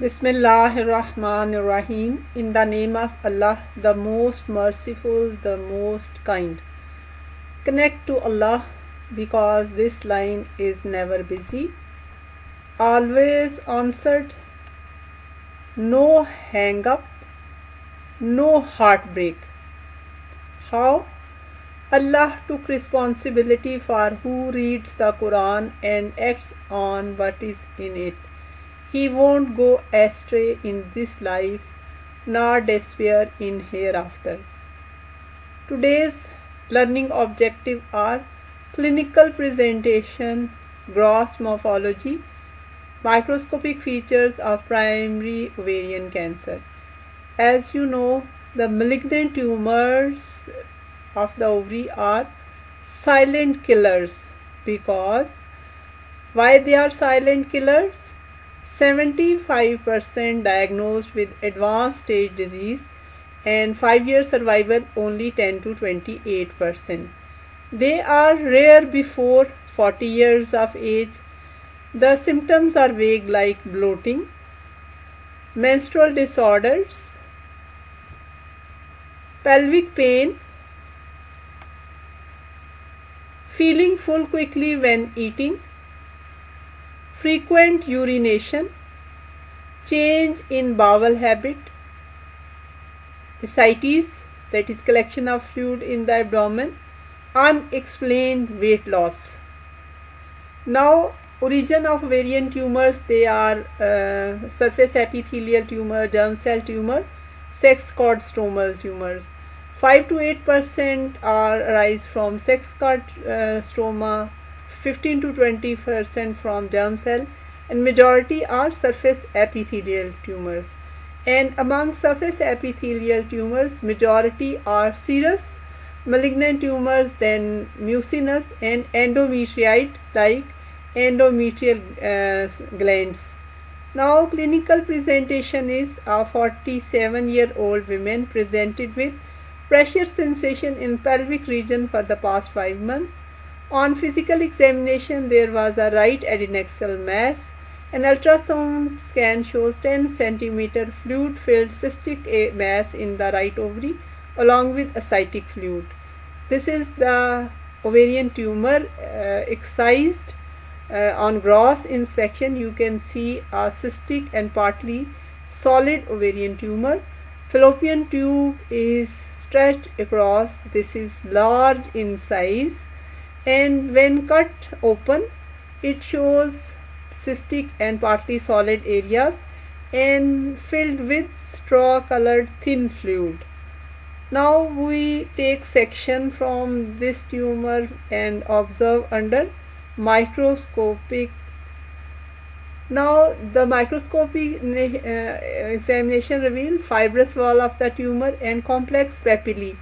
Bismillahirrahmanirrahim. In the name of Allah, the most merciful, the most kind. Connect to Allah because this line is never busy, always answered, no hang up, no heartbreak. How? Allah took responsibility for who reads the Quran and acts on what is in it. He won't go astray in this life nor despair in hereafter. Today's learning objective are clinical presentation, gross morphology, microscopic features of primary ovarian cancer. As you know, the malignant tumors of the ovary are silent killers because why they are silent killers 75% diagnosed with advanced stage disease and 5 year survival only 10 to 28%. They are rare before 40 years of age. The symptoms are vague like bloating, menstrual disorders, pelvic pain, feeling full quickly when eating, frequent urination, change in bowel habit, ascites that is collection of fluid in the abdomen, unexplained weight loss. Now origin of ovarian tumors they are uh, surface epithelial tumor, germ cell tumor, sex cord stromal tumors. 5 to 8 percent are arise from sex cord uh, stroma 15 to 20 percent from germ cell and majority are surface epithelial tumors. And among surface epithelial tumors majority are serous malignant tumors then mucinous and endometrioid like endometrial uh, glands. Now clinical presentation is a 47 year old woman presented with pressure sensation in pelvic region for the past 5 months on physical examination, there was a right adnexal mass. An ultrasound scan shows 10 centimeter fluid filled cystic mass in the right ovary along with ascitic fluid. This is the ovarian tumor uh, excised. Uh, on gross inspection, you can see a cystic and partly solid ovarian tumor. Fallopian tube is stretched across. This is large in size and when cut open it shows cystic and partly solid areas and filled with straw colored thin fluid. Now we take section from this tumor and observe under microscopic now the microscopic uh, examination reveal fibrous wall of the tumor and complex papillae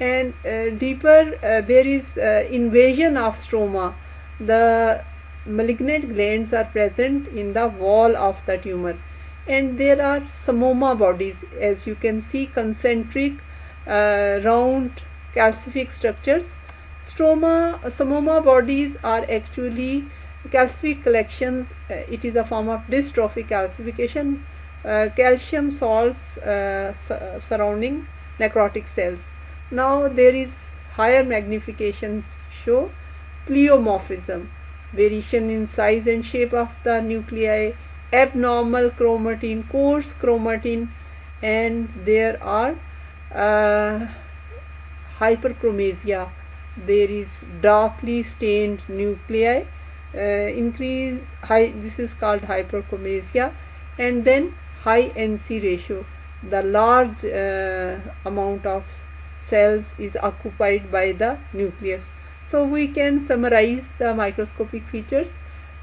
and uh, deeper uh, there is uh, invasion of stroma. The malignant glands are present in the wall of the tumor. And there are psammoma bodies. As you can see concentric uh, round calcific structures. Stroma psammoma bodies are actually calcific collections. Uh, it is a form of dystrophic calcification. Uh, calcium salts surrounding necrotic cells now there is higher magnification show pleomorphism, variation in size and shape of the nuclei, abnormal chromatin, coarse chromatin and there are uh, hyperchromasia. There is darkly stained nuclei, uh, increase high, this is called hyperchromasia and then high NC ratio, the large uh, amount of cells is occupied by the nucleus. So we can summarize the microscopic features.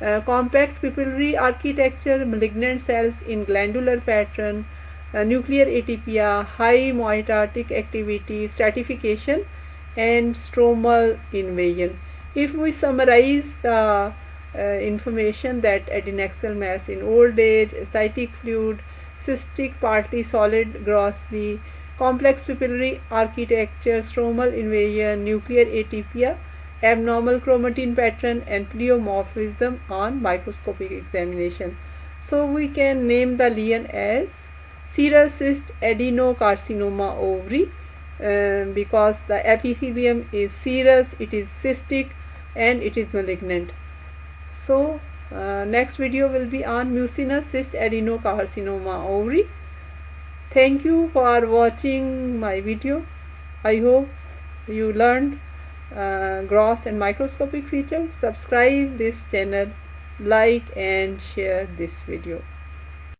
Uh, compact papillary architecture, malignant cells in glandular pattern, uh, nuclear atypia, high mitotic activity, stratification and stromal invasion. If we summarize the uh, information that adnexal mass in old age, ascitic fluid, cystic partly solid grossly, complex papillary architecture, stromal invasion, nuclear atypia, abnormal chromatin pattern and pleomorphism on microscopic examination. so we can name the lesion as serous cyst adenocarcinoma ovary uh, because the epithelium is serous it is cystic and it is malignant so uh, next video will be on mucinous cyst adenocarcinoma ovary thank you for watching my video. I hope you learned uh, gross and microscopic features. Subscribe this channel like and share this video